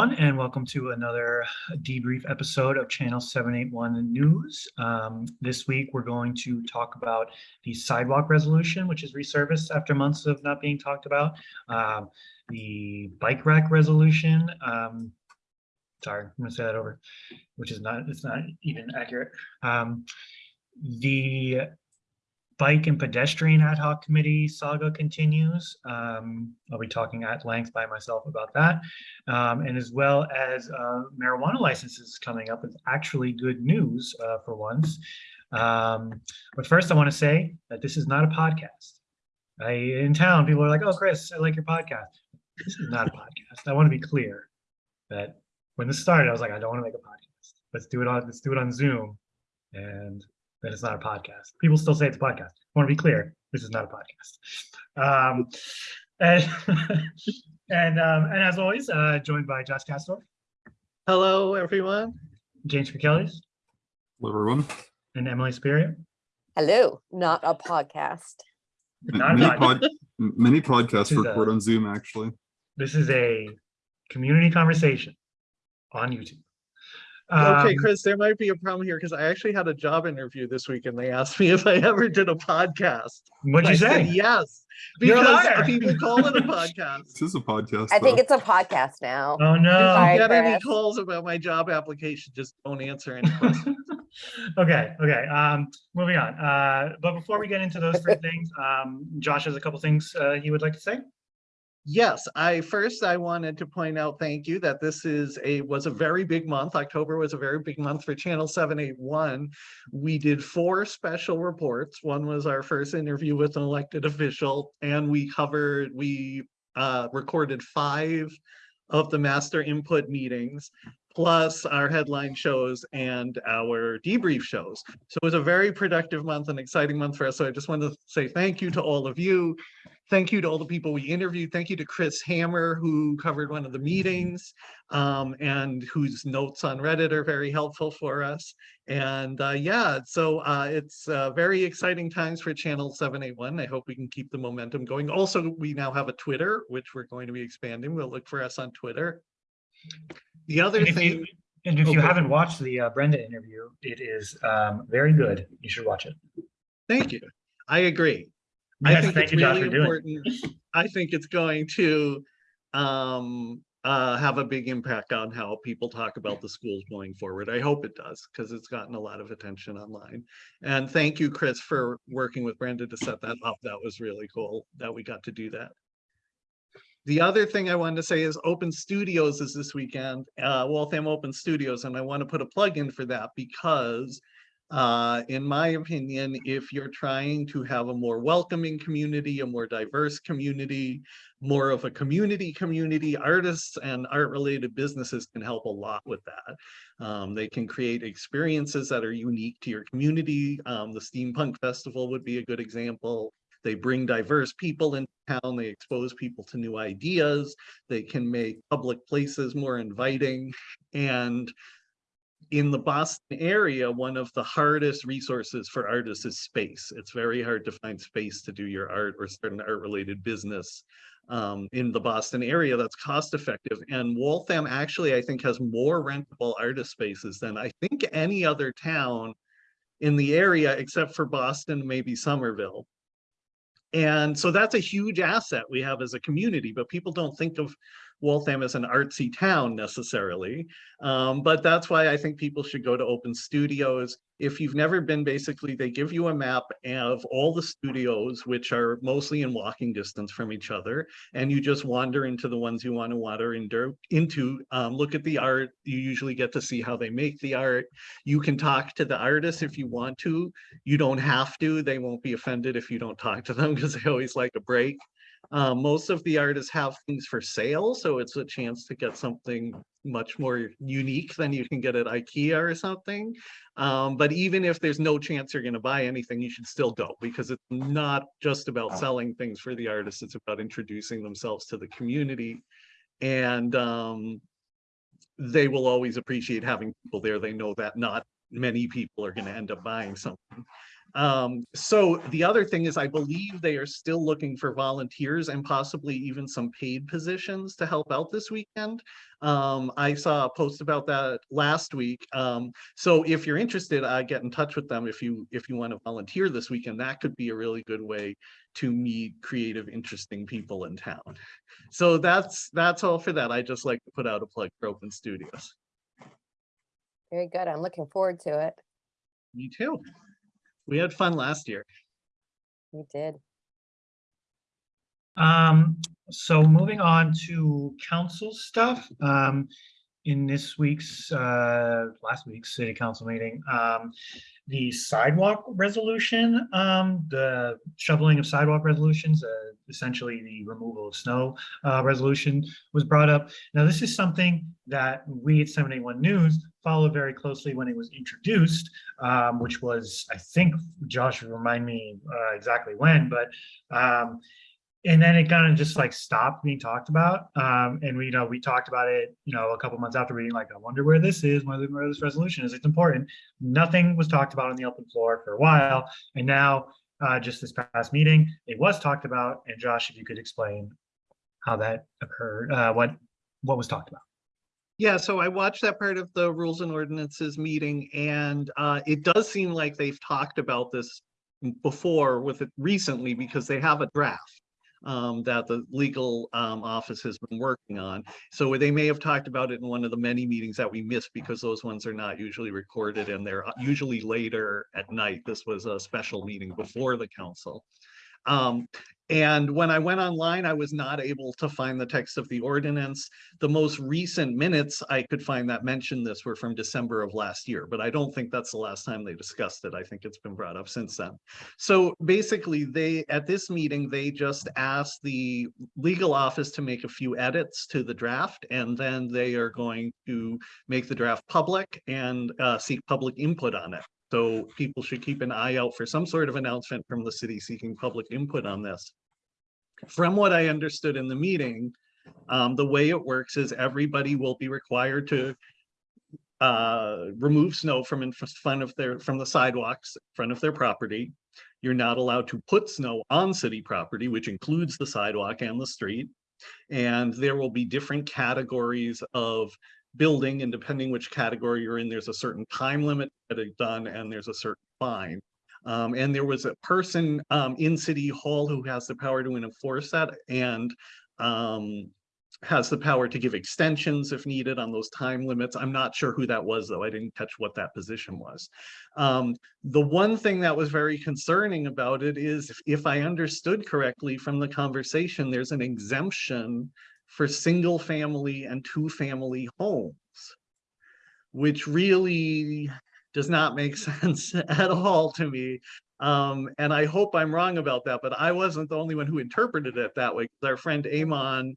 everyone, and welcome to another debrief episode of Channel 781 News. Um, this week, we're going to talk about the sidewalk resolution, which is resurfaced after months of not being talked about. Um, the bike rack resolution. Um, sorry, I'm going to say that over, which is not, it's not even accurate. Um, the Bike and Pedestrian Ad Hoc Committee saga continues. Um, I'll be talking at length by myself about that. Um, and as well as uh, marijuana licenses coming up. is actually good news uh, for once. Um, but first, I want to say that this is not a podcast. I, in town, people are like, oh, Chris, I like your podcast. This is not a podcast. I want to be clear that when this started, I was like, I don't want to make a podcast. Let's do it on, let's do it on Zoom. And then it's not a podcast. People still say it's a podcast. I want to be clear, this is not a podcast. Um, and and um, and as always, uh, joined by Josh Castor, Hello, everyone. James Kirkellis, Hello, everyone. and Emily Spiria. Hello, not a podcast. Not Many, podcast. pod, many podcasts record a- on Zoom, actually. This is a community conversation on YouTube. Okay, Um, Chris, there might be a problem here because I actually had a job interview this week and they asked me if I ever did a podcast. What'd I you said say? Yes, You're a because liar. people call it a podcast. This is a podcast. I think it's a podcast now. Oh If no. Sorry. you get any calls about my job application, just don't answer any questions. okay, okay. Um, moving on. Uh, but before we get into those three things, um, Josh has a couple things uh, he would like to say. Yes, I first I wanted to point out, thank you, that this is a was a very big month. October was a very big month for Channel 781. We did four special reports. One was our first interview with an elected official, and we covered we uh recorded five of the master input meetings, plus our headline shows and our debrief shows. So it was a very productive month, an exciting month for us. So I just wanted to say thank you to all of you. Thank you to all the people we interviewed. Thank you to Chris Hammer, who covered one of the meetings um, and whose notes on Reddit are very helpful for us. And uh, yeah, so uh, it's uh, very exciting times for Channel 781. I hope we can keep the momentum going. Also, we now have a Twitter, which we're going to be expanding. We'll look for us on Twitter. The other And if thing, you, and if you haven't watched the uh, Brenda interview, it is um, very good. You should watch it. thank you. I agree. I think thank it's you, Josh, really doing important. I think it's going to um uh have a big impact on how people talk about the schools going forward. I hope it does, because it's gotten a lot of attention online. And thank you, Chris, for working with Brenda to set that up. That was really cool that we got to do that. The other thing I wanted to say is Open Studios is this weekend, uh, Waltham Open Studios, and I want to put a plug in for that because uh, in my opinion, if you're trying to have a more welcoming community, a more diverse community, more of a community community, artists and art-related businesses can help a lot with that. Um, they can create experiences that are unique to your community. Um, the Steampunk Festival would be a good example. They bring diverse people in town, they expose people to new ideas, they can make public places more inviting. And in the Boston area, one of the hardest resources for artists is space. It's very hard to find space to do your art or start an art-related business um, in the Boston area that's cost effective. And Waltham actually, I think, has more rentable artist spaces than I think any other town in the area except for Boston, maybe Somerville. And so that's a huge asset we have as a community, but people don't think of Waltham is an artsy town necessarily. Um, but that's why I think people should go to open studios. If you've never been, basically, they give you a map of all the studios, which are mostly in walking distance from each other. And you just wander into the ones you want to wander into, um, look at the art. You usually get to see how they make the art. You can talk to the artists if you want to. You don't have to. They won't be offended if you don't talk to them because they always like a break. Um, most of the artists have things for sale, so it's a chance to get something much more unique than you can get at IKEA or something. Um, but even if there's no chance you're going to buy anything, you should still go because it's not just about selling things for the artists. It's about introducing themselves to the community. And um, they will always appreciate having people there. They know that not many people are going to end up buying something. Um, so the other thing is I believe they are still looking for volunteers and possibly even some paid positions to help out this weekend. Um, I saw a post about that last week. Um, so if you're interested, I get in touch with them if you if you want to volunteer this weekend. That could be a really good way to meet creative, interesting people in town. So that's that's all for that. I just like to put out a plug for Open Studios. Very good. I'm looking forward to it. Me too. We had fun last year. We did. Um, so moving on to council stuff, um, in this week's, uh, last week's city council meeting, um, the sidewalk resolution, um, the shoveling of sidewalk resolutions, uh, essentially the removal of snow, uh, resolution was brought up. Now, this is something that we at 781 News followed very closely when it was introduced, um, which was, I think, Josh, remind me, uh, exactly when, but, um, and then it kind of just like stopped being talked about. Um, and we, you know, we talked about it, you know, a couple months after reading, like, I wonder where this is, whether where this resolution is. It's important. Nothing was talked about on the open floor for a while. And now, uh, just this past meeting, it was talked about. And Josh, if you could explain how that occurred, uh, what, what was talked about. Yeah, so I watched that part of the Rules and Ordinances meeting and uh, it does seem like they've talked about this before with it recently because they have a draft um, that the legal um, office has been working on. So they may have talked about it in one of the many meetings that we missed because those ones are not usually recorded and they're usually later at night. This was a special meeting before the council. Um, and when I went online, I was not able to find the text of the ordinance. The most recent minutes I could find that mentioned this were from December of last year, but I don't think that's the last time they discussed it. I think it's been brought up since then. So basically they, at this meeting, they just asked the legal office to make a few edits to the draft, and then they are going to make the draft public and uh, seek public input on it. So people should keep an eye out for some sort of announcement from the city seeking public input on this. From what I understood in the meeting, um, the way it works is everybody will be required to uh, remove snow from in front of their, from the sidewalks, in front of their property. You're not allowed to put snow on city property, which includes the sidewalk and the street. And there will be different categories of building and depending which category you're in, there's a certain time limit that it's done and there's a certain fine. Um, and there was a person um, in City Hall who has the power to enforce that and um, has the power to give extensions if needed on those time limits. I'm not sure who that was, though. I didn't catch what that position was. Um, the one thing that was very concerning about it is, if, if I understood correctly from the conversation, there's an exemption for single family and two family homes, which really does not make sense at all to me. Um, and I hope I'm wrong about that, but I wasn't the only one who interpreted it that way. Our friend Amon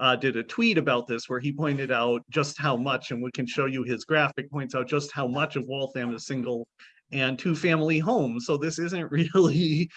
uh, did a tweet about this where he pointed out just how much, and we can show you his graphic points out just how much of Waltham is single and two family homes. So this isn't really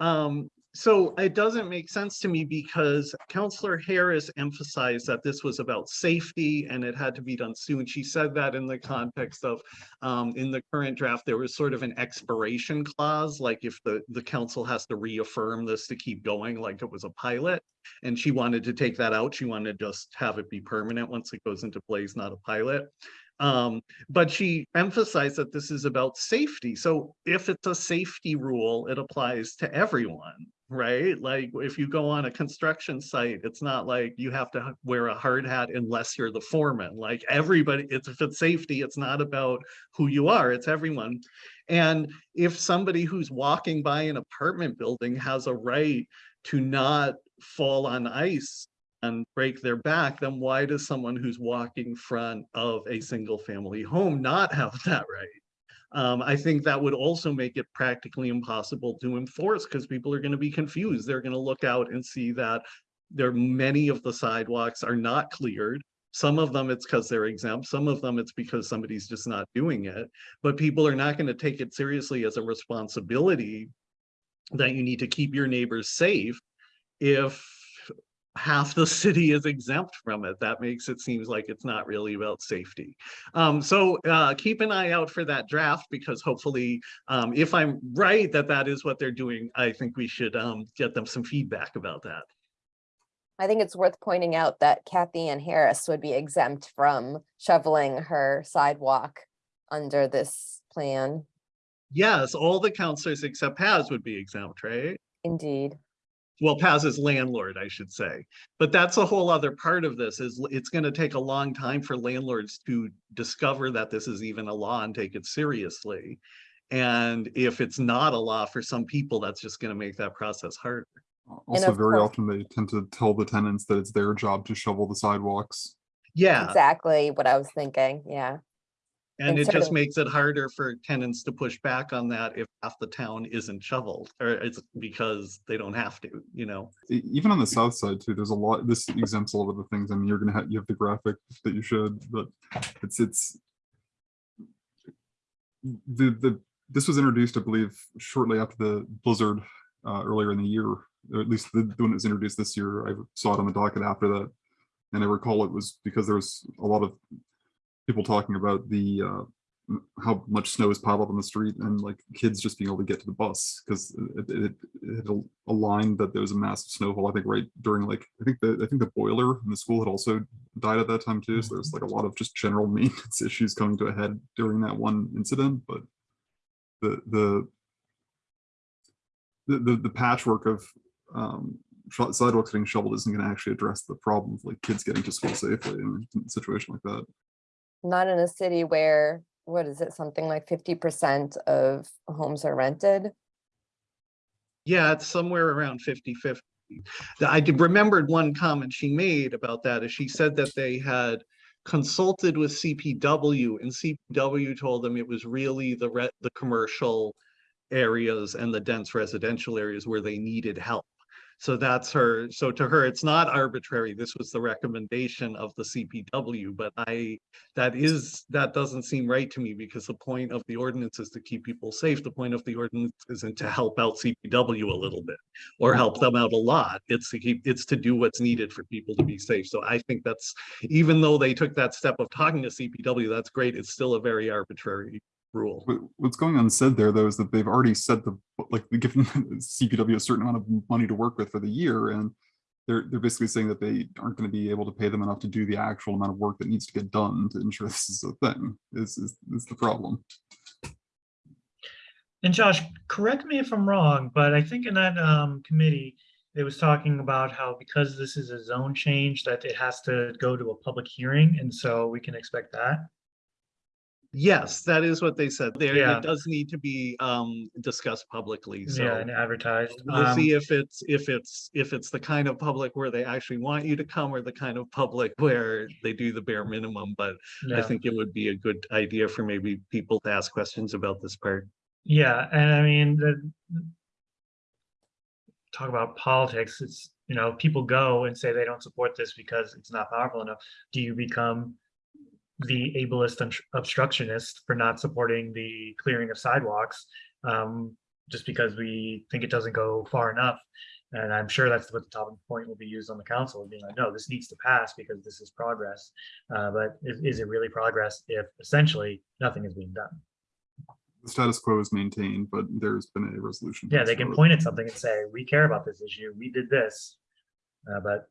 um, so it doesn't make sense to me because Councillor Harris emphasized that this was about safety and it had to be done soon. She said that in the context of, um, in the current draft, there was sort of an expiration clause, like if the, the council has to reaffirm this to keep going, like it was a pilot. And she wanted to take that out. She wanted to just have it be permanent once it goes into place, not a pilot. Um, but she emphasized that this is about safety. So if it's a safety rule, it applies to everyone, right? Like if you go on a construction site, it's not like you have to wear a hard hat unless you're the foreman. Like everybody, it's if it's safety, it's not about who you are, it's everyone. And if somebody who's walking by an apartment building has a right to not fall on ice and break their back, then why does someone who's walking front of a single family home not have that right? Um, I think that would also make it practically impossible to enforce because people are going to be confused. They're going to look out and see that there are many of the sidewalks are not cleared. Some of them it's because they're exempt. Some of them it's because somebody's just not doing it. But people are not going to take it seriously as a responsibility that you need to keep your neighbors safe if half the city is exempt from it. That makes it seems like it's not really about safety. Um, so uh, keep an eye out for that draft because hopefully, um, if I'm right that that is what they're doing, I think we should um, get them some feedback about that. I think it's worth pointing out that Cathyann Harris would be exempt from shoveling her sidewalk under this plan. Yes, all the counselors except Paz would be exempt, right? Indeed. Well, Paz's landlord, I should say. But that's a whole other part of this is it's going to take a long time for landlords to discover that this is even a law and take it seriously. And if it's not a law for some people, that's just going to make that process harder. Also, very course- often they tend to tell the tenants that it's their job to shovel the sidewalks. Yeah, Exactly what I was thinking. Yeah. And it just makes it harder for tenants to push back on that if half the town isn't shoveled or it's because they don't have to, you know? Even on the south side too, there's a lot, this exempts a lot of the things. I mean, you're gonna have, you have the graphic that you showed, but it's, it's. The, the, this was introduced, I believe, shortly after the blizzard, uh, earlier in the year, or at least the, the one that was introduced this year. I saw it on the docket after that. And I recall it was because there was a lot of people talking about the, uh, how much snow is piled up on the street and like kids just being able to get to the bus because it, it, it that there was a massive snowfall. I think right during like I think the I think the boiler in the school had also died at that time too. So there's like a lot of just general maintenance issues coming to a head during that one incident. But the the the the, the patchwork of um, sidewalks getting shoveled isn't going to actually address the problem of like kids getting to school safely in a situation like that. Not in a city where, what is it, something like fifty percent of homes are rented? Yeah, it's somewhere around 50 50. I remembered one comment she made about that is she said that they had consulted with CPW and CPW told them it was really the the commercial areas and the dense residential areas where they needed help. So that's her, so to her, it's not arbitrary. This was the recommendation of the CPW, but I, that is, that doesn't seem right to me because the point of the ordinance is to keep people safe. The point of the ordinance isn't to help out CPW a little bit or help them out a lot. It's to keep, it's to do what's needed for people to be safe. So I think that's, even though they took that step of talking to CPW, that's great. It's still a very arbitrary rule. What's going unsaid there, though, is that they've already said the, like, given CPW a certain amount of money to work with for the year, and they're, they're basically saying that they aren't gonna be able to pay them enough to do the actual amount of work that needs to get done to ensure this is a thing, is, is, is the problem. And Josh, correct me if I'm wrong, but I think in that um, committee, it was talking about how because this is a zone change, that it has to go to a public hearing, and so we can expect that. Yes, that is what they said. There, Yeah. it does need to be um discussed publicly, Yeah, so. and advertised. We'll Um, see if it's, if it's, if it's the kind of public where they actually want you to come or the kind of public where they do the bare minimum, but I think it would be a good idea for maybe people to ask questions about this part. Yeah, and I mean, the talk about politics, it's, you know, people go and say they don't support this because it's not powerful enough. Do you become the ableist obst- obstructionist for not supporting the clearing of sidewalks? Um, just because we think it doesn't go far enough. And I'm sure that's what the talking point will be used on the council, being like, no, this needs to pass because this is progress. Uh, but is, is it really progress if essentially nothing is being done? The status quo is maintained, but there's been a resolution. Yeah, they can point at something and say, we care about this issue, we did this. Uh, but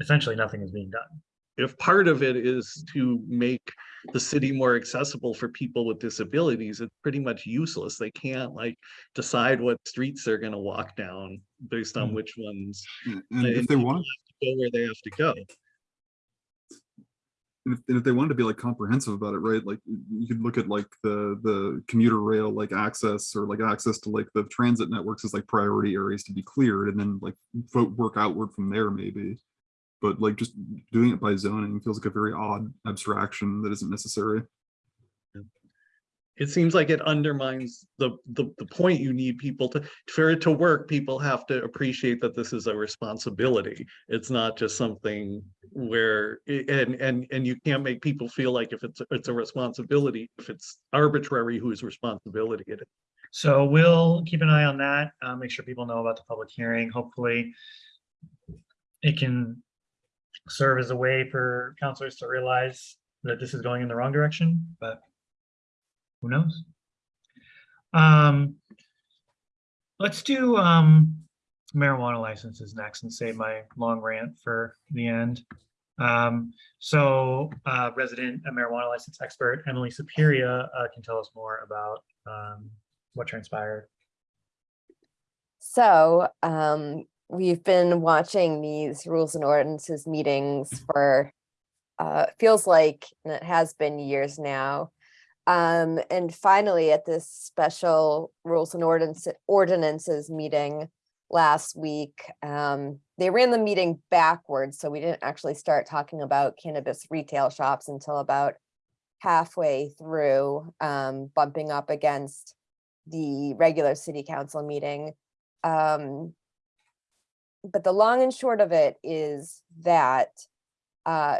essentially nothing is being done. If part of it is to make the city more accessible for people with disabilities, it's pretty much useless. They can't like decide what streets they're gonna walk down based on Mm. which ones And and if they people to go where they have to go. and if, and if they wanted to be like comprehensive about it, right? Like you could look at like the the commuter rail like access or like access to like the transit networks as like priority areas to be cleared, and then like work outward from there maybe. But like just doing it by zoning feels like a very odd abstraction that isn't necessary. It seems like it undermines the, the, the point you need people to, for it to work, people have to appreciate that this is a responsibility. It's not just something where, and, and, and you can't make people feel like if it's, it's a responsibility, if it's arbitrary whose responsibility it is. So we'll keep an eye on that, uh, make sure people know about the public hearing, hopefully. it can serve as a way for counselors to realize that this is going in the wrong direction, but who knows? Um, let's do, um, marijuana licenses next and save my long rant for the end. Um, so, uh, resident marijuana license expert Emily Superior, uh, can tell us more about, um, what transpired. So, um, we've been watching these rules and ordinances meetings for, uh, feels like, and it has been years now. Um, and finally, at this special rules and ordinance, ordinances meeting last week, um, they ran the meeting backwards, so we didn't actually start talking about cannabis retail shops until about halfway through, um, bumping up against the regular city council meeting. Um, but the long and short of it is that uh,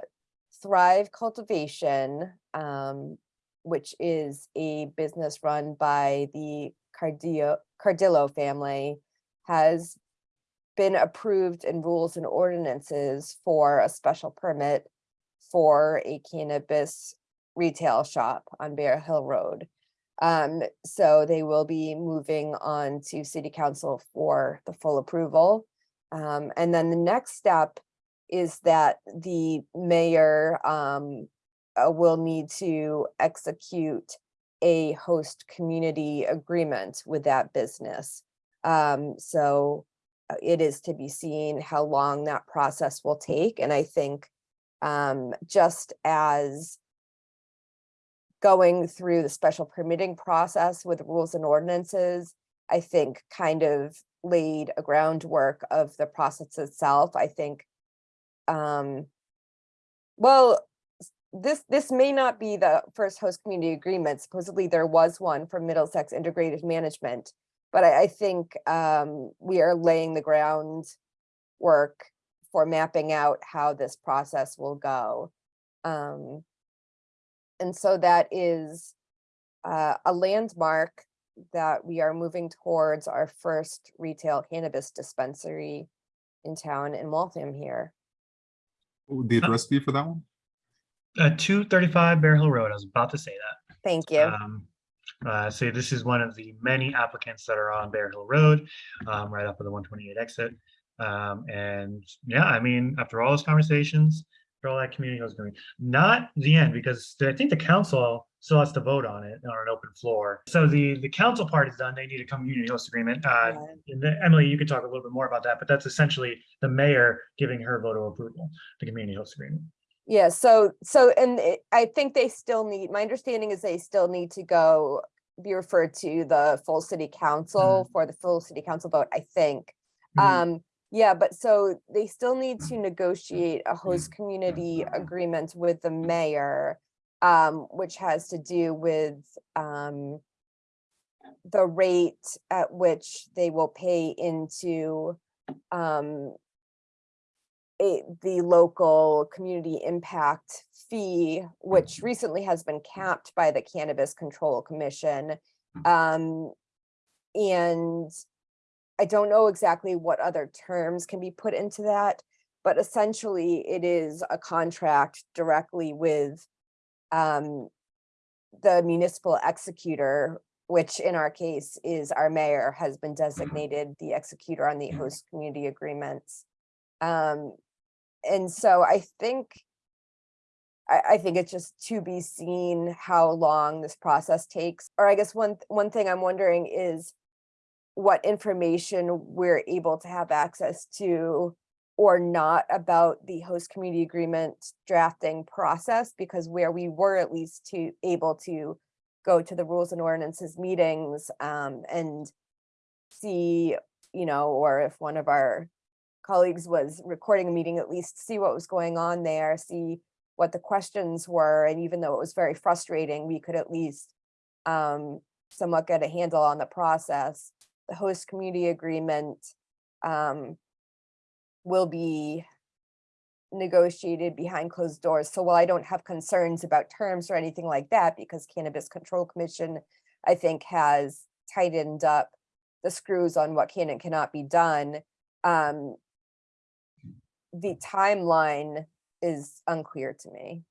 Thrive Cultivation, um, which is a business run by the Cardillo, Cardillo family, has been approved in rules and ordinances for a special permit for a cannabis retail shop on Bear Hill Road. Um, so they will be moving on to city council for the full approval. Um, and then the next step is that the mayor, um, uh, will need to execute a host community agreement with that business. Um, so uh, it is to be seen how long that process will take. And I think, um, just as going through the special permitting process with rules and ordinances, I think kind of laid a groundwork of the process itself. I think, um, well, this, this may not be the first host community agreement. Supposedly there was one for Middlesex Integrated Management. But I, I think, um, we are laying the groundwork for mapping out how this process will go. Um, and so that is uh, a landmark that we are moving towards our first retail cannabis dispensary in town in Waltham here. What would the address be for that one? Uh, two thirty-five Bear Hill Road, I was about to say that. Thank you. Um, uh, so this is one of the many applicants that are on Bear Hill Road, um, right off of the one twenty-eight exit. Um, and yeah, I mean, after all those conversations, after all that community was going, not the end, because I think the council still has to vote on it on an open floor. So the, the council part is done. They need a community host agreement. Uh, then, Emily, you could talk a little bit more about that, but that's essentially the mayor giving her vote of approval, the community host agreement. Yeah, so, so, and it- I think they still need, my understanding is they still need to go be referred to the full city council for the full city council vote, I think. Mhm. Um, yeah, but so they still need to negotiate a host community agreement with the mayor, um, which has to do with, um, the rate at which they will pay into, um, a, the local community impact fee, which recently has been capped by the Cannabis Control Commission. Um, and I don't know exactly what other terms can be put into that, but essentially it is a contract directly with um, the municipal executor, which in our case is our mayor has been designated the executor on the host community agreements. Um, and so I think, I, I think it's just to be seen how long this process takes. Or I guess one, one thing I'm wondering is what information we're able to have access to or not about the host community agreement drafting process, because where we were at least to, able to go to the rules and ordinances meetings, um, and see, you know, or if one of our colleagues was recording a meeting, at least see what was going on there, see what the questions were, and even though it was very frustrating, we could at least um, somewhat get a handle on the process. The host community agreement um, will be negotiated behind closed doors. So while I don't have concerns about terms or anything like that, because Cannabis Control Commission, I think, has tightened up the screws on what can and cannot be done. Um, the timeline is unclear to me.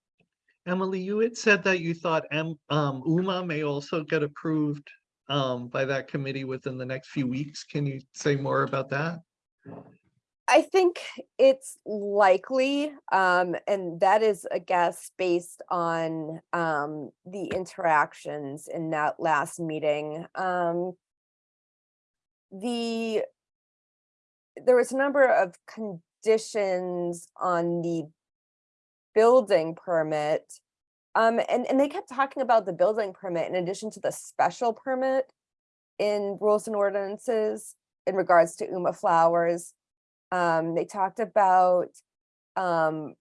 Emily, you had said that you thought um, UMA may also get approved um, by that committee within the next few weeks. Can you say more about that? I think it's likely, um, and that is a guess based on, um, the interactions in that last meeting. Um, the, there was a number of conditions on the building permit. Um, and, and they kept talking about the building permit in addition to the special permit in rules and ordinances in regards to Uma Flowers. Um, they talked about um,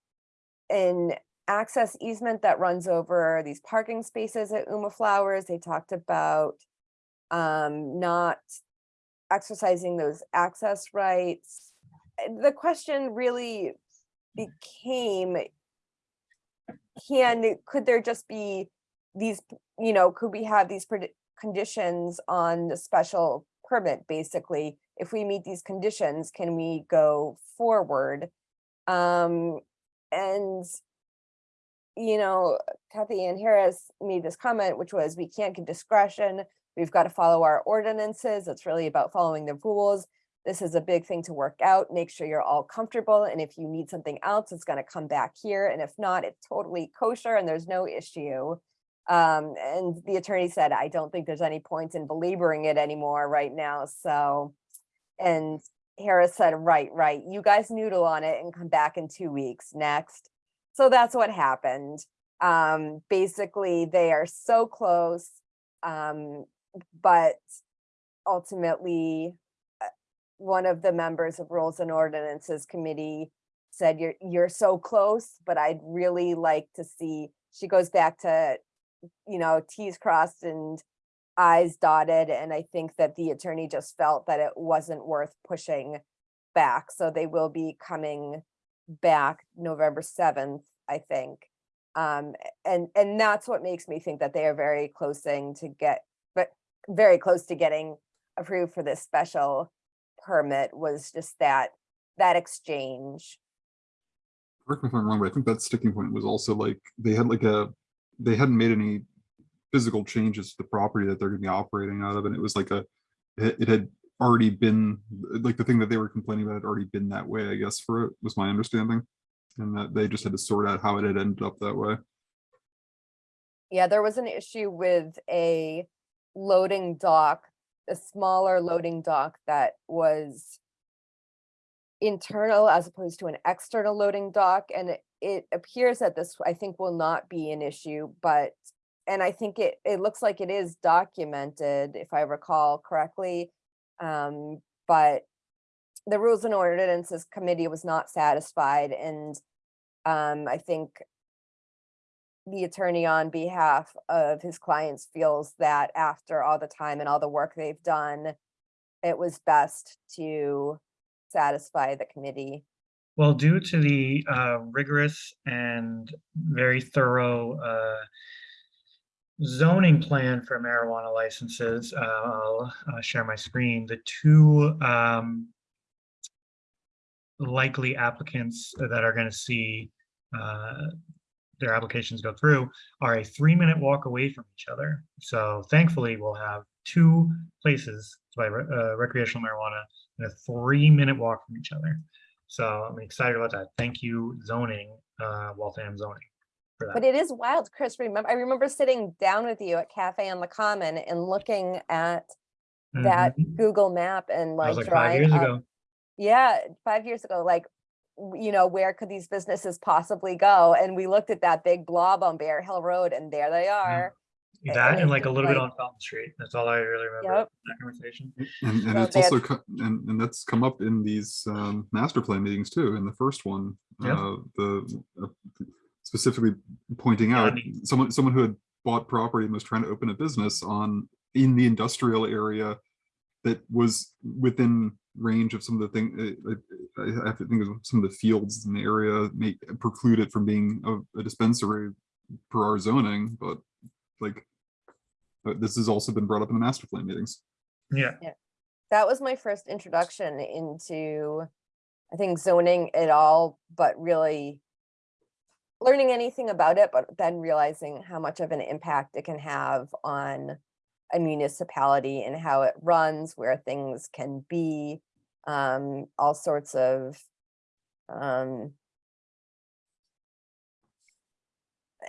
an access easement that runs over these parking spaces at Uma Flowers. They talked about um, not exercising those access rights. The question really became, can, could there just be these, you know, could we have these conditions on the special permit, basically? If we meet these conditions, can we go forward? Um, and you know, Cathyann Harris made this comment, which was, we can't give discretion. We've got to follow our ordinances. It's really about following the rules. This is a big thing to work out. Make sure you're all comfortable. And if you need something else, it's going to come back here. And if not, it's totally kosher and there's no issue. Um, and the attorney said, I don't think there's any point in belaboring it anymore right now. So, and Harris said, right, right. You guys noodle on it and come back in two weeks next. So that's what happened. Um, basically, they are so close. Um, but ultimately, uh, one of the members of Rules and Ordinances Committee said, you're, you're so close, but I'd really like to see, she goes back to, you know, T's crossed and I's dotted, and I think that the attorney just felt that it wasn't worth pushing back, so they will be coming back November seventh, I think. Um, and, and that's what makes me think that they are very closing to get, but very close to getting approved for this special permit was just that, that exchange. correct me if I'm wrong, but I think that sticking point was also like, they had like a, they hadn't made any physical changes to the property that they're gonna be operating out of, and it was like a, it, it had already been, like the thing that they were complaining about had already been that way, I guess, for it, was my understanding. And that they just had to sort out how it had ended up that way. Yeah, there was an issue with a loading dock, a smaller loading dock that was internal as opposed to an external loading dock. And it- it appears that this, I think, will not be an issue, but, and I think it, it looks like it is documented, if I recall correctly. Um, but the Rules and Ordinances Committee was not satisfied and um, I think the attorney on behalf of his clients feels that after all the time and all the work they've done, it was best to satisfy the committee. Well, due to the uh, rigorous and very thorough uh, zoning plan for marijuana licenses, uh, I'll share my screen. The two um, likely applicants that are going to see uh, their applications go through are a three-minute walk away from each other. So thankfully, we'll have two places to buy re- uh, recreational marijuana and a three-minute walk from each other. So I'm excited about that. Thank you, zoning, uh, Waltham zoning But it is wild, Chris. Remember, I remember sitting down with you at Cafe on the Common and looking at that Mhm. Google map and like was like five drawing years up- ago. Yeah, five years ago, like, you know, where could these businesses possibly go? And we looked at that big blob on Bear Hill Road and there they are. a- That and and like a seems little bit on Fountain Street. That's all I really remember Yep. that conversation. And, and So it's also, co- and, and that's come up in these, um, master plan meetings too, in the first one. Yeah. Uh, the, uh, specifically pointing Yeah, I out, mean- someone, someone who had bought property and was trying to open a business on, in the industrial area that was within range of some of the thing, uh, I, I have to think of some of the fields in the area may preclude it from being a, a dispensary per our zoning, but like, uh, this has also been brought up in the master plan meetings. Yeah, yeah. That was my first introduction into I think zoning at all, but really learning anything about it, but then realizing how much of an impact it can have on a municipality and how it runs, where things can be, um, all sorts of um,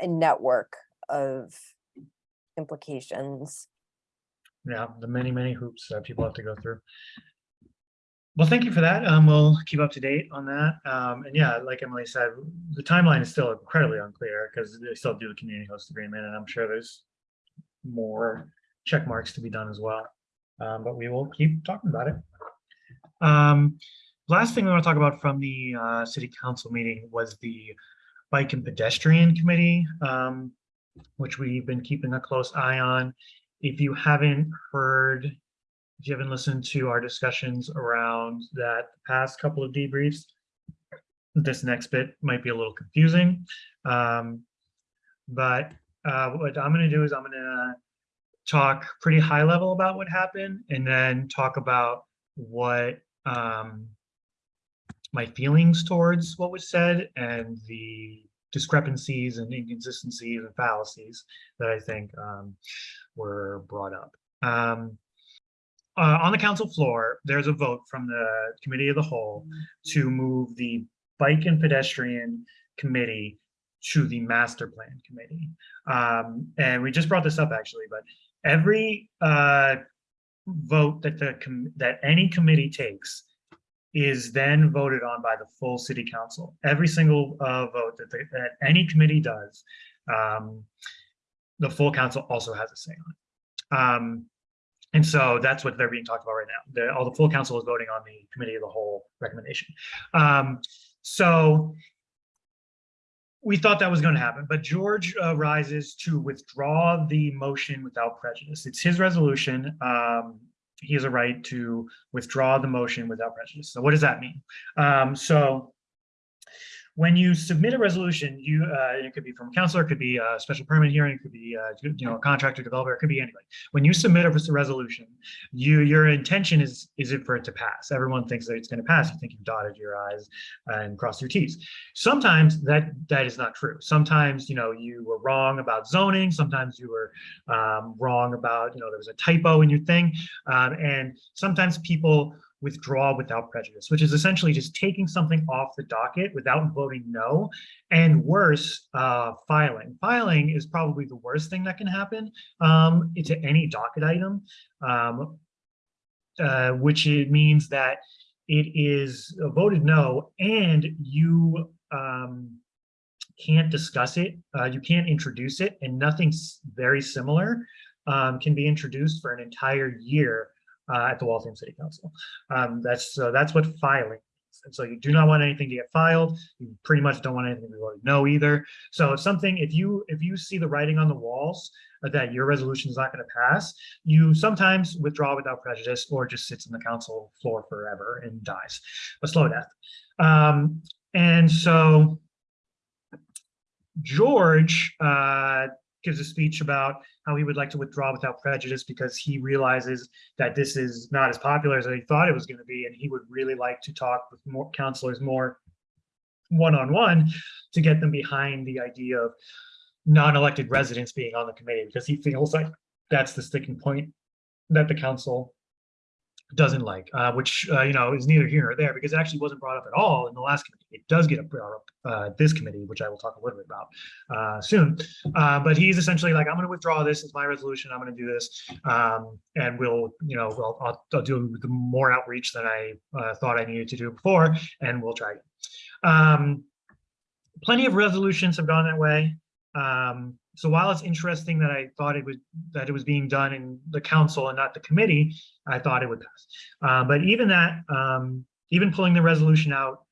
a network of implications. Yeah, the many, many hoops that people have to go through. Well, thank you for that. Um, we'll keep up to date on that. Um, and yeah, like Emily said, the timeline is still incredibly unclear because they still do the community host agreement, and I'm sure there's more check marks to be done as well. Um, but we will keep talking about it. Um, last thing we want to talk about from the uh, city council meeting was the bike and pedestrian committee, um, which we've been keeping a close eye on. If you haven't heard, if you haven't listened to our discussions around that past couple of debriefs, this next bit might be a little confusing. Um, but uh, what I'm going to do is I'm going to talk pretty high level about what happened and then talk about what um, my feelings towards what was said and the discrepancies and inconsistencies and fallacies that I think um, were brought up. Um, uh, on the council floor, there's a vote from the committee of the whole to move the bike and pedestrian committee to the master plan committee. Um, and we just brought this up actually, but every uh, vote that the that any committee takes is then voted on by the full city council. Every single uh, vote that, they, that any committee does, um, the full council also has a say on it. Um, and so that's what they're being talked about right now. All the full council is voting on the committee of the whole recommendation. Um, so we thought that was going to happen, but George uh, rises to withdraw the motion without prejudice. It's his resolution. Um, he has a right to withdraw the motion without prejudice. So what does that mean? Um, so when you submit a resolution, you uh, it could be from a counselor, it could be a special permit hearing, it could be uh, you know a contractor, developer, it could be anybody. When you submit a resolution, you your intention is is it for it to pass. Everyone thinks that it's going to pass. You think you've dotted your i's and crossed your t's. Sometimes that that is not true. Sometimes you know you were wrong about zoning. Sometimes you were um, wrong about you know there was a typo in your thing, um, and sometimes people withdraw without prejudice, which is essentially just taking something off the docket without voting no, and worse, uh, filing. Filing is probably the worst thing that can happen um, to any docket item, um, uh, which it means that it is voted no, and you um, can't discuss it, uh, you can't introduce it, and nothing very similar um, can be introduced for an entire year uh, at the Waltham City Council. Um, that's uh, that's what filing is. And so you do not want anything to get filed. You pretty much don't want anything to voted no either. So if something, if you if you see the writing on the walls that your resolution is not going to pass, you sometimes withdraw without prejudice or just sits in the council floor forever and dies a slow death. Um, and so George uh, gives a speech about how he would like to withdraw without prejudice because he realizes that this is not as popular as he thought it was going to be, and he would really like to talk with more counselors more one-on-one -on -one to get them behind the idea of non-elected residents being on the committee because he feels like that's the sticking point that the council doesn't like, uh, which, uh, you know, is neither here nor there because it actually wasn't brought up at all in the last committee. It does get brought up uh, this committee, which I will talk a little bit about uh, soon. Uh, but he's essentially like, I'm going to withdraw this. It's my resolution. I'm going to do this. Um, and we'll, you know, we'll, I'll, I'll do more outreach than I uh, thought I needed to do before, and we'll try again. Um, plenty of resolutions have gone that way. Um, so while it's interesting that I thought it was that it was being done in the council and not the committee, I thought it would pass. Uh, but even that, um, even pulling the resolution out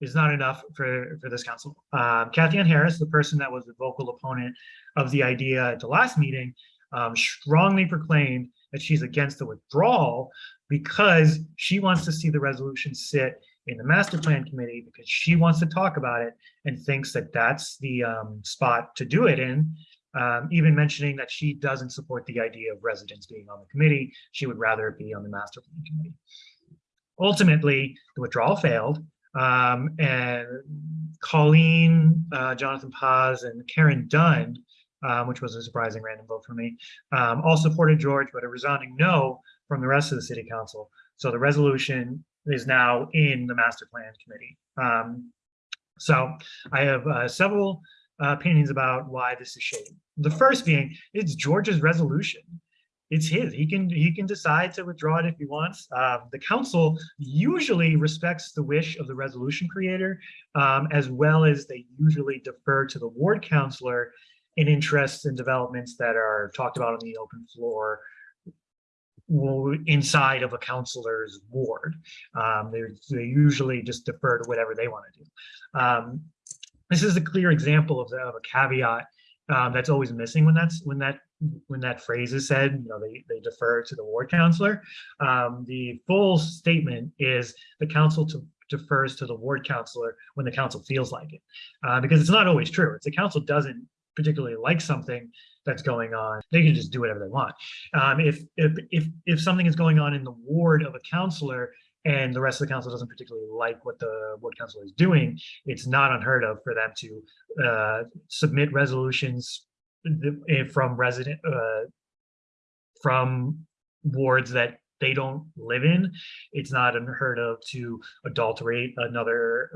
is not enough for, for this council. Uh, Cathyann Harris, the person that was the vocal opponent of the idea at the last meeting, um, strongly proclaimed that she's against the withdrawal because she wants to see the resolution sit in the master plan committee because she wants to talk about it and thinks that that's the um, spot to do it in um, even mentioning that she doesn't support the idea of residents being on the committee. She would rather be on the master plan committee. Ultimately, the withdrawal failed. Um, and Colleen, uh, Jonathan Paz, and Karen Dunn, um, which was a surprising random vote for me, um, all supported George, but a resounding no from the rest of the city council. So the resolution is now in the master plan committee. Um, so I have uh, several uh, opinions about why this is shady. The first being, it's George's resolution. It's his. He can he can decide to withdraw it if he wants. Uh, the council usually respects the wish of the resolution creator, um, as well as they usually defer to the ward councilor in interests and developments that are talked about on the open floor inside of a counselor's ward. Um, they they usually just defer to whatever they want to do. Um, this is a clear example of, the, of a caveat um, that's always missing when that's when that when that phrase is said. You know, they they defer to the ward counselor. Um, the full statement is the council to defers to the ward counselor when the council feels like it, uh, because it's not always true. If the council doesn't particularly like something that's going on, they can just do whatever they want. Um, if if if if something is going on in the ward of a counselor and the rest of the council doesn't particularly like what the ward council is doing, it's not unheard of for them to uh, submit resolutions eh, from resident uh, from wards that they don't live in. It's not unheard of to adulterate another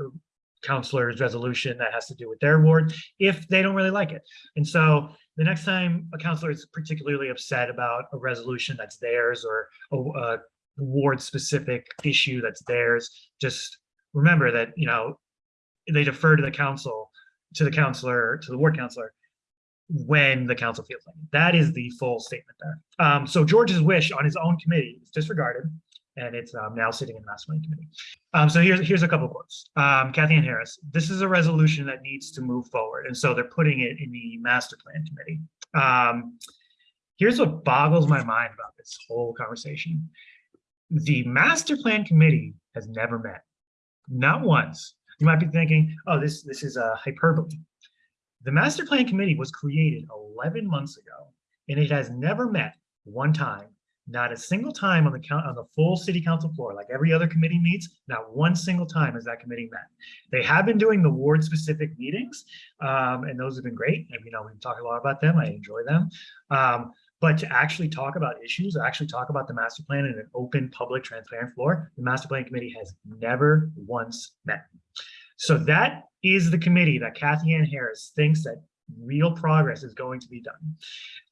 counselor's resolution that has to do with their ward if they don't really like it. And so the next time a counselor is particularly upset about a resolution that's theirs or a, a ward specific issue that's theirs, just remember that, you know, they defer to the council, to the counselor, to the ward counselor when the council feels like it. That is the full statement there. Um, so George's wish on his own committee is disregarded and it's um, now sitting in the master plan committee. Um, so here's here's a couple quotes. Um, Cathyann Harris, this is a resolution that needs to move forward. And so they're putting it in the master plan committee. Um, here's what boggles my mind about this whole conversation. The master plan committee has never met, not once. You might be thinking, oh, this, this is a hyperbole. The master plan committee was created 11 months ago and it has never met one time not a single time on the count on the full city council floor, like every other committee meets, not one single time has that committee met. They have been doing the ward specific meetings, um, and those have been great. And you know, we've talked a lot about them. I enjoy them. Um, but to actually talk about issues, actually talk about the master plan in an open, public, transparent floor, the master plan committee has never once met. So that is the committee that Cathyann Harris thinks that real progress is going to be done.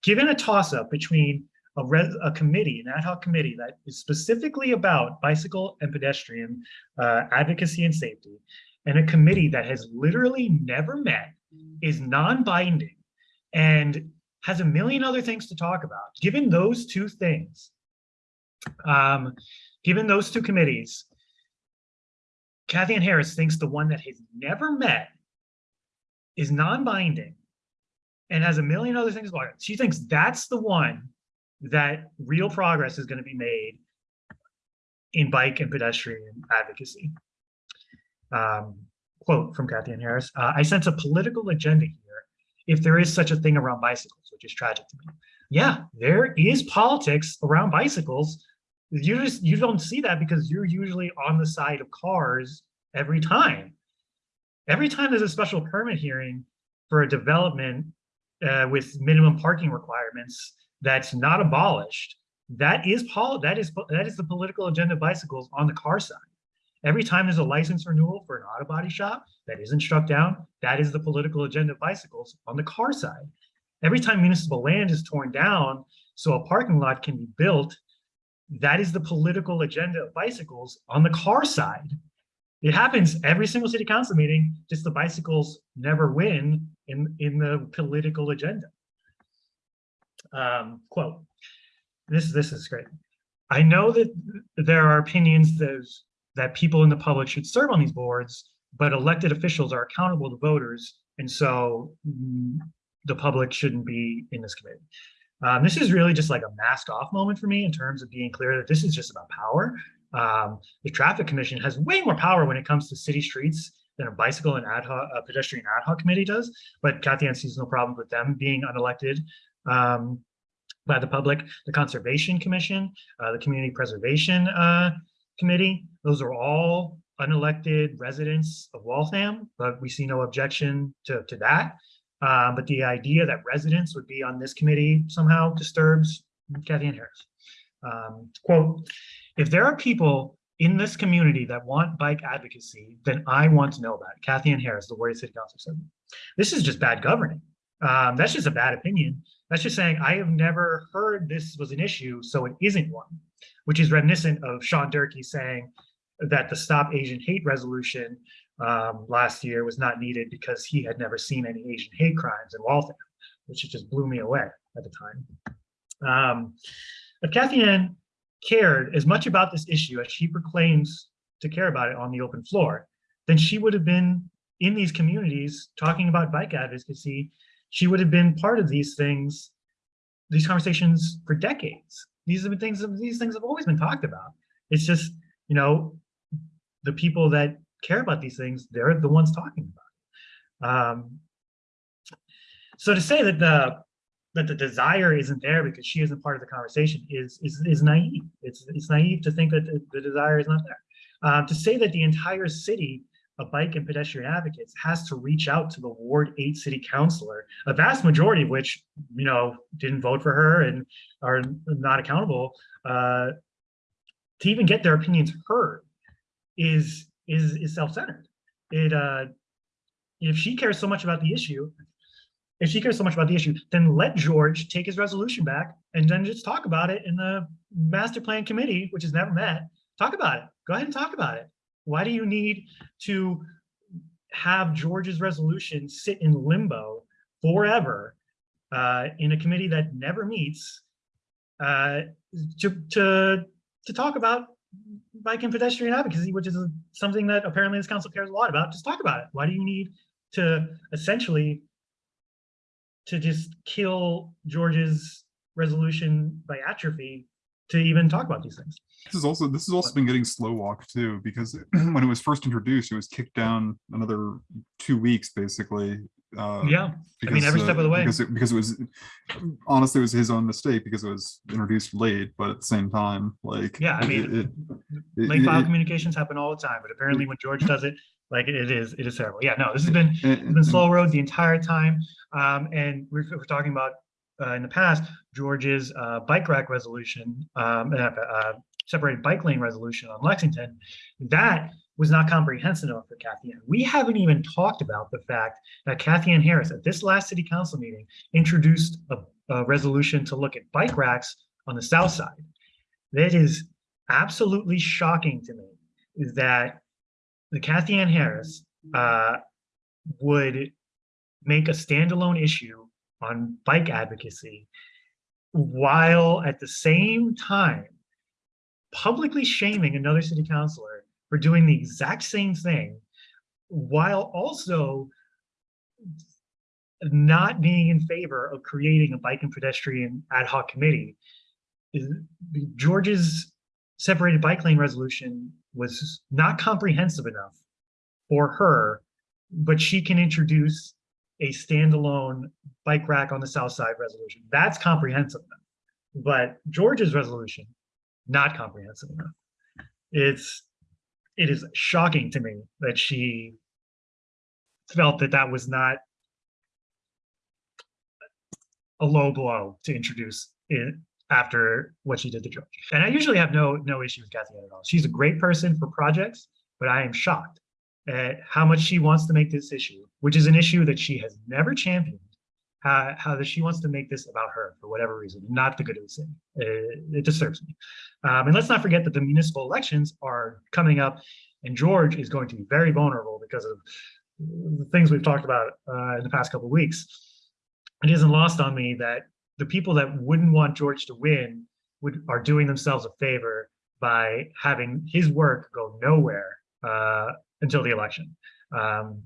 Given a toss up between a, a committee, an ad hoc committee that is specifically about bicycle and pedestrian uh, advocacy and safety, and a committee that has literally never met, is non-binding, and has a million other things to talk about. Given those two things, um, given those two committees, Cathyann Harris thinks the one that has never met is non-binding and has a million other things about it. She thinks that's the one that real progress is going to be made in bike and pedestrian advocacy. Um, quote from Cathyann Harris, uh, I sense a political agenda here if there is such a thing around bicycles, which is tragic to me. Yeah, there is politics around bicycles. You just you don't see that because you're usually on the side of cars every time. Every time there's a special permit hearing for a development uh, with minimum parking requirements, that's not abolished, that is pol that is that is the political agenda of bicycles on the car side. Every time there's a license renewal for an auto body shop that isn't struck down, that is the political agenda of bicycles on the car side. Every time municipal land is torn down so a parking lot can be built, that is the political agenda of bicycles on the car side. It happens every single city council meeting, just the bicycles never win in, in the political agenda um, quote, this, this is great. I know that there are opinions that, that people in the public should serve on these boards, but elected officials are accountable to voters. And so mm, the public shouldn't be in this committee. Um, this is really just like a mask off moment for me in terms of being clear that this is just about power. Um, the traffic commission has way more power when it comes to city streets than a bicycle and ad hoc, a pedestrian ad hoc committee does. But Cathyann sees no problem with them being unelected um, by the public, the Conservation Commission, uh, the Community Preservation uh, Committee. Those are all unelected residents of Waltham, but we see no objection to, to that. Uh, but the idea that residents would be on this committee somehow disturbs Cathyann Harris. Um, quote, if there are people in this community that want bike advocacy, then I want to know about it. Cathyann Harris, the Warrior City Council said. This is just bad governing. Um, that's just a bad opinion. That's just saying, I have never heard this was an issue, so it isn't one, which is reminiscent of Sean Durkee saying that the Stop Asian Hate resolution um, last year was not needed because he had never seen any Asian hate crimes in Waltham, which just blew me away at the time. Um, if Cathyann cared as much about this issue as she proclaims to care about it on the open floor, then she would have been in these communities talking about bike advocacy. She would have been part of these things, these conversations for decades. These have been things, these things have always been talked about. It's just, you know, the people that care about these things, they're the ones talking about. it. Um, so to say that the that the desire isn't there because she isn't part of the conversation is is is naive. It's it's naive to think that the, the desire is not there. Um, to say that the entire city of bike and pedestrian advocates has to reach out to the Ward 8 city councilor, a vast majority of which, you know, didn't vote for her and are not accountable, uh, to even get their opinions heard is is is self-centered. It uh, if she cares so much about the issue, if she cares so much about the issue, then let George take his resolution back and then just talk about it in the master plan committee, which has never met. Talk about it. Go ahead and talk about it. Why do you need to have George's resolution sit in limbo forever uh, in a committee that never meets uh, to, to, to talk about bike and pedestrian advocacy, which is something that apparently this council cares a lot about. Just talk about it. Why do you need to essentially to just kill George's resolution by atrophy to even talk about these things? This is also, this has also been getting slow walked too, because when it was first introduced, it was kicked down another two weeks, basically. uh, Yeah, I mean, every because, step uh, of the way. Because it, because it was, honestly, it was his own mistake because it was introduced late, but at the same time, like. Yeah, I mean, it- it- late file communications happen all the time, but apparently when George does it, like it is, it is terrible. Yeah, no, this has been, it- it's been slow road the entire time. Um, and we're, we're talking about, uh, in the past, George's, uh, bike rack resolution, um, uh, uh, separated bike lane resolution on Lexington. That was not comprehensive enough for Cathyann. We haven't even talked about the fact that Cathyann Harris at this last city council meeting introduced a, a resolution to look at bike racks on the south side. That is absolutely shocking to me is that the Cathyann Harris uh, would make a standalone issue on bike advocacy while at the same time publicly shaming another city councilor for doing the exact same thing while also not being in favor of creating a bike and pedestrian ad hoc committee. George's separated bike lane resolution was not comprehensive enough for her, but she can introduce a standalone bike rack on the south side resolution. That's comprehensive enough. But George's resolution, not comprehensive enough. It's, it is shocking to me that she felt that that was not a low blow to introduce it after what she did to George. And I usually have no no issue with Kathy at all. She's a great person for projects, but I am shocked at how much she wants to make this issue, which is an issue that she has never championed. How, how that she wants to make this about her for whatever reason, not the good of the city. It, it disturbs me. Um, and let's not forget that the municipal elections are coming up, and George is going to be very vulnerable because of the things we've talked about uh, in the past couple of weeks. It isn't lost on me that the people that wouldn't want George to win would are doing themselves a favor by having his work go nowhere uh, until the election. Um,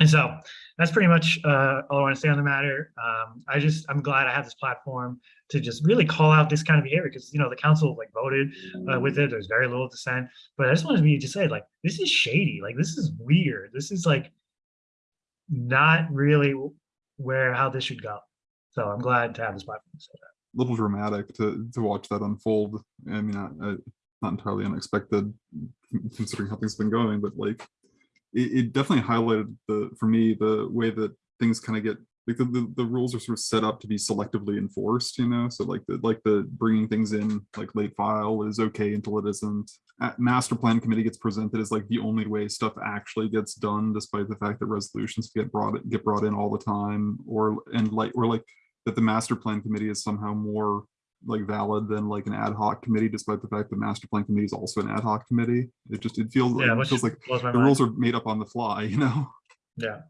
and so that's pretty much uh, all I want to say on the matter. Um, I just I'm glad I have this platform to just really call out this kind of behavior because you know the council like voted uh, with it. There's very little dissent, but I just wanted me to say like this is shady. Like this is weird. This is like not really where how this should go. So I'm glad to have this platform. to say that. A little dramatic to to watch that unfold. I mean, uh, uh, not entirely unexpected considering how things have been going, but like, it, it definitely highlighted the, for me, the way that things kind of get, like the, the, the rules are sort of set up to be selectively enforced, you know, so like the, like the bringing things in, like late file is okay until it isn't. Uh, Master plan committee gets presented as like the only way stuff actually gets done, despite the fact that resolutions get brought, get brought in all the time, or, and like, or like that the master plan committee is somehow more like valid than like an ad hoc committee, despite the fact that master plan committee is also an ad hoc committee. It just, it feels, Yeah, it feels like the mind. rules are made up on the fly, you know? Yeah.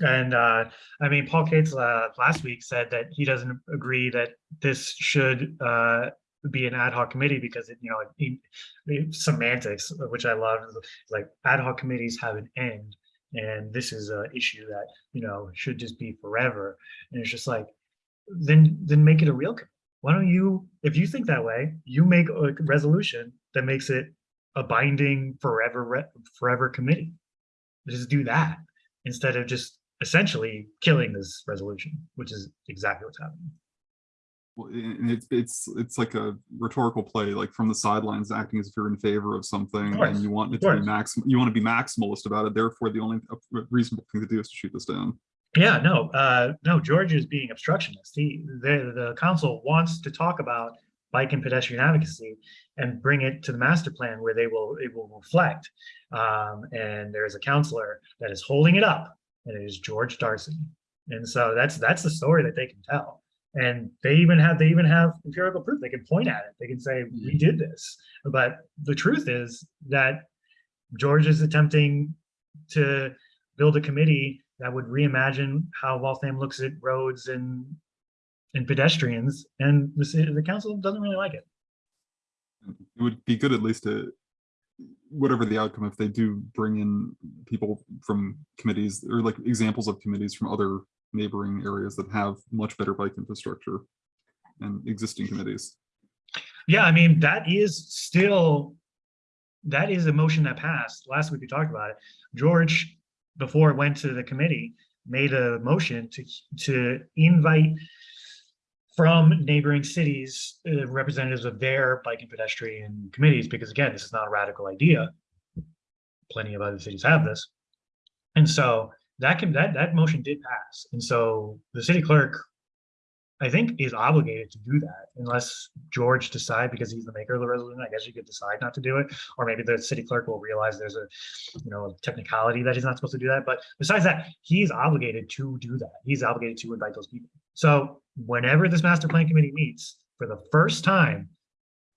And uh, I mean, Paul Cates uh, last week said that he doesn't agree that this should uh, be an ad hoc committee because it, you know, it, it- semantics, which I love, like ad hoc committees have an end. And this is a issue that, you know, should just be forever. And it's just like, then, then make it a real, committee. Why don't you, if you think that way, you make a resolution that makes it a binding forever, forever committee. Just do that instead of just essentially killing this resolution, which is exactly what's happening. Well, and it's, it's, it's like a rhetorical play, like from the sidelines, acting as if you're in favor of something course, and you want it to be max, you want to be maximalist about it. Therefore, the only uh, reasonable thing to do is to shoot this down. Yeah, no, uh, no, George is being obstructionist. He, the, the council wants to talk about bike and pedestrian advocacy and bring it to the master plan where they will, it will reflect. Um, and there's a counselor that is holding it up and it is George Darcy. And so that's, that's the story that they can tell. And they even have, they even have empirical proof. They can point at it. They can say, we did this. But the truth is that George is attempting to build a committee that would reimagine how Waltham looks at roads and and pedestrians, and the city, the council doesn't really like it. It would be good at least to, whatever the outcome, if they do bring in people from committees or like examples of committees from other neighboring areas that have much better bike infrastructure and existing committees. Yeah, I mean, that is still, that is a motion that passed. Last week we talked about it. George, before it went to the committee, made a motion to, to invite from neighboring cities, uh, representatives of their bike and pedestrian committees, because again, this is not a radical idea. Plenty of other cities have this. And so that can, that, that motion did pass. And so the city clerk I think is obligated to do that unless George decide because he's the maker of the resolution. I guess you could decide not to do it, or maybe the city clerk will realize there's a, you know, technicality that he's not supposed to do that. But besides that, he's obligated to do that. He's obligated to invite those people. So whenever this master plan committee meets for the first time,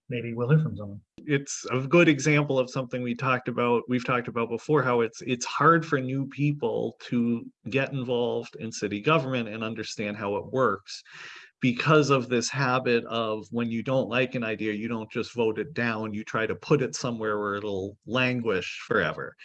maybe we'll hear from someone. it's a good example of something we talked about, we've talked about before, how it's, it's hard for new people to get involved in city government and understand how it works. Because of this habit of when you don't like an idea, you don't just vote it down, you try to put it somewhere where it'll languish forever.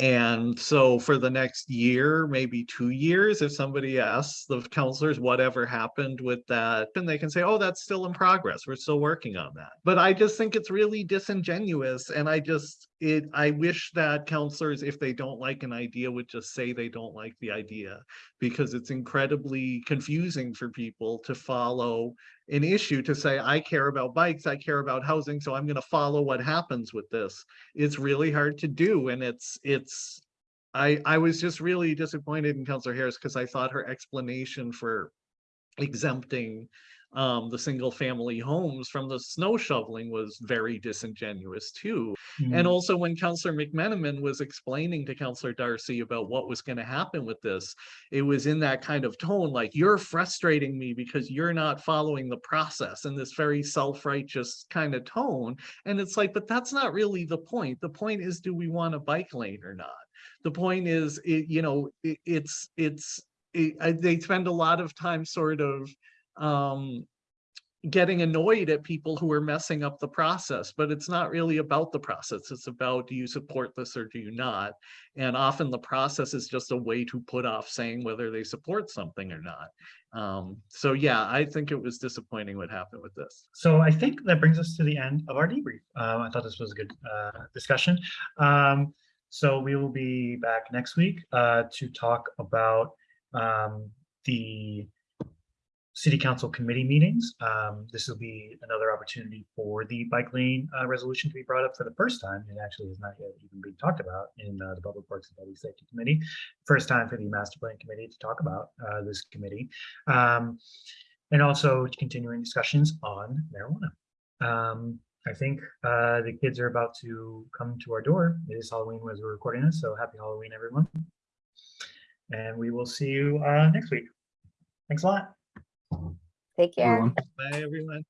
And so for the next year, maybe two years, if somebody asks the counselors whatever happened with that, then they can say, oh, that's still in progress. We're still working on that. But I just think it's really disingenuous. And I just, it, I wish that counselors, if they don't like an idea, would just say they don't like the idea. Because it's incredibly confusing for people to follow an issue to say, I care about bikes, I care about housing, so I'm gonna follow what happens with this. It's really hard to do and it's, it's, I, I was just really disappointed in Counselor Harris because I thought her explanation for exempting um, the single family homes from the snow shoveling was very disingenuous too. And also when Counselor McMenamin was explaining to Counselor Darcy about what was going to happen with this, it was in that kind of tone, like you're frustrating me because you're not following the process in this very self-righteous kind of tone. And it's like, but that's not really the point. The point is, do we want a bike lane or not? The point is, it, you know, it, it's, it's, it, I, they spend a lot of time sort of um, getting annoyed at people who are messing up the process, but it's not really about the process. It's about, do you support this or do you not? And often the process is just a way to put off saying whether they support something or not. Um, so yeah, I think it was disappointing what happened with this. So I think that brings us to the end of our debrief. Um, I thought this was a good uh, discussion. Um, so we will be back next week uh, to talk about um, the city council committee meetings. Um, this will be another opportunity for the bike lane uh, resolution to be brought up for the first time. It actually has not yet even been talked about in uh, the Public Works and Public Safety Committee. First time for the Master Plan Committee to talk about uh, this committee. Um, and also continuing discussions on marijuana. Um, I think uh, the kids are about to come to our door. It is Halloween as we're recording this, so happy Halloween, everyone. And we will see you uh, next week. Thanks a lot. Take care. Bye, everyone.